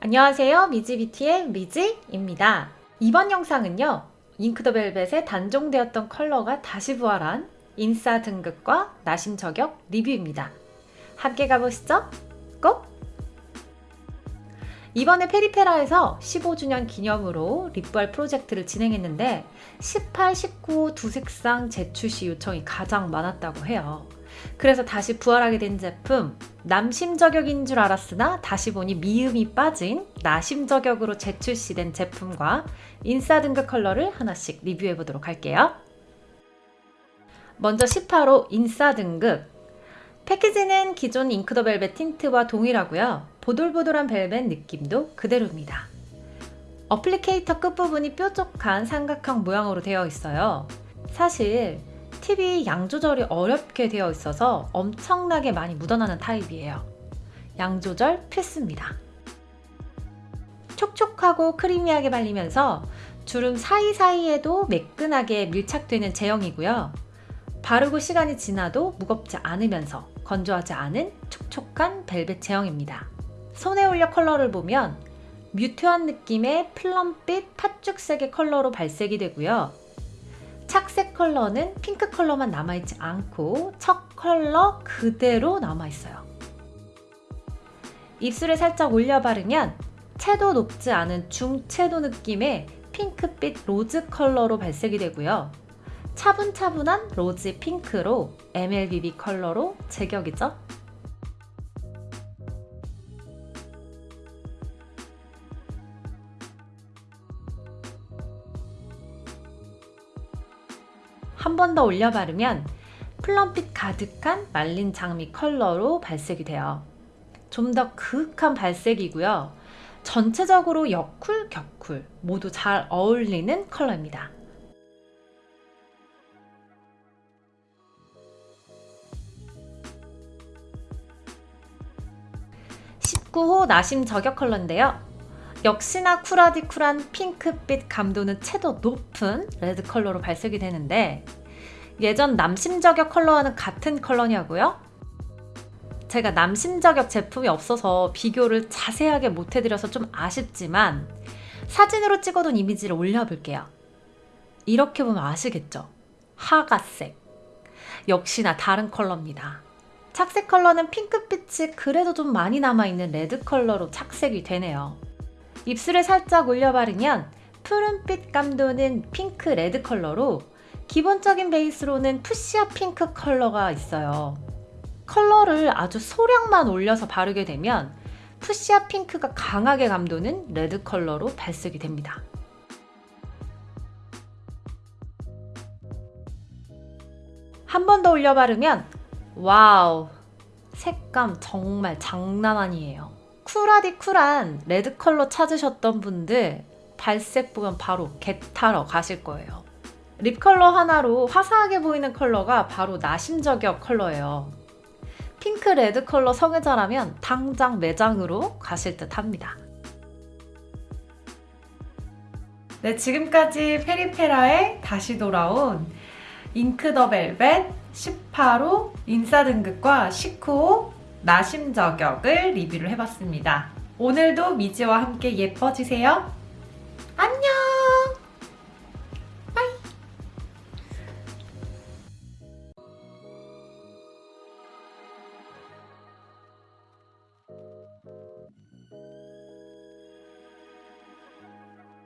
안녕하세요. 미지비티의 미지입니다. 이번 영상은요 잉크더벨벳의 단종되었던 컬러가 다시 부활한 인싸 등급과 나심 저격 리뷰입니다. 함께 가보시죠. 꼭! 이번에 페리페라에서 15주년 기념으로 립부활 프로젝트를 진행했는데 18, 19 두 색상 재출시 요청이 가장 많았다고 해요 그래서 다시 부활하게 된 제품 남심 저격인 줄 알았으나 다시 보니 미음이 빠진 나심 저격으로 재출시된 제품과 인싸 등급 컬러를 하나씩 리뷰해 보도록 할게요. 먼저 18호 인싸 등급 패키지는 기존 잉크더 벨벳 틴트와 동일하고요. 보돌보돌한 벨벳 느낌도 그대로입니다. applicator 끝부분이 뾰족한 삼각형 모양으로 되어 있어요. 사실 팁이 양 조절이 어렵게 되어 있어서 엄청나게 많이 묻어나는 타입이에요. 양 조절 필수입니다. 촉촉하고 creamy하게 발리면서 주름 사이사이에도 매끈하게 밀착되는 제형이고요. 바르고 시간이 지나도 무겁지 않으면서 건조하지 않은 촉촉한 벨벳 제형입니다. 손에 올려 컬러를 보면 mute한 느낌의 plum빛 팥죽색의 컬러로 발색이 되고요. 착색 컬러는 핑크 컬러만 남아있지 않고 첫 컬러 그대로 남아있어요. 입술에 살짝 올려 바르면 채도 높지 않은 중채도 느낌의 핑크빛 로즈 컬러로 발색이 되고요. 차분차분한 로즈 핑크로 MLBB 컬러로 제격이죠. 한 번 더 올려 바르면 플럼빛 가득한 말린 장미 컬러로 발색이 돼요. 좀 더 그윽한 발색이고요. 전체적으로 여쿨, 겨쿨 모두 잘 어울리는 컬러입니다. (19호) 나심 저격 컬러인데요. 역시나 쿨하디 쿨한 핑크빛 감도는 채도 높은 레드 컬러로 발색이 되는데 예전 남심 저격 컬러와는 같은 컬러냐고요? 제가 남심 저격 제품이 없어서 비교를 자세하게 못해드려서 좀 아쉽지만 사진으로 찍어둔 이미지를 올려볼게요. 이렇게 보면 아시겠죠? 하가색 역시나 다른 컬러입니다. 착색 컬러는 핑크빛이 그래도 좀 많이 남아있는 레드 컬러로 착색이 되네요. 입술에 살짝 올려 바르면 푸른빛 감도는 핑크 레드 컬러로 기본적인 베이스로는 fuchsia 핑크 컬러가 있어요. 컬러를 아주 소량만 올려서 바르게 되면 fuchsia 핑크가 강하게 감도는 레드 컬러로 발색이 됩니다. 한 번 더 올려 바르면 와우 색감 정말 장난 아니에요. 쿨하디 쿨한 레드 컬러 찾으셨던 분들 발색 보면 바로 get하러 가실 거예요. 립 컬러 하나로 화사하게 보이는 컬러가 바로 나심저격 컬러예요. 핑크 레드 컬러 성애자라면 당장 매장으로 가실 듯 합니다. 네, 지금까지 페리페라에 다시 돌아온 Ink the Velvet 18호 인싸 등극과 19호 나심 저격을 리뷰를 해봤습니다. 오늘도 미지와 함께 예뻐지세요. 안녕!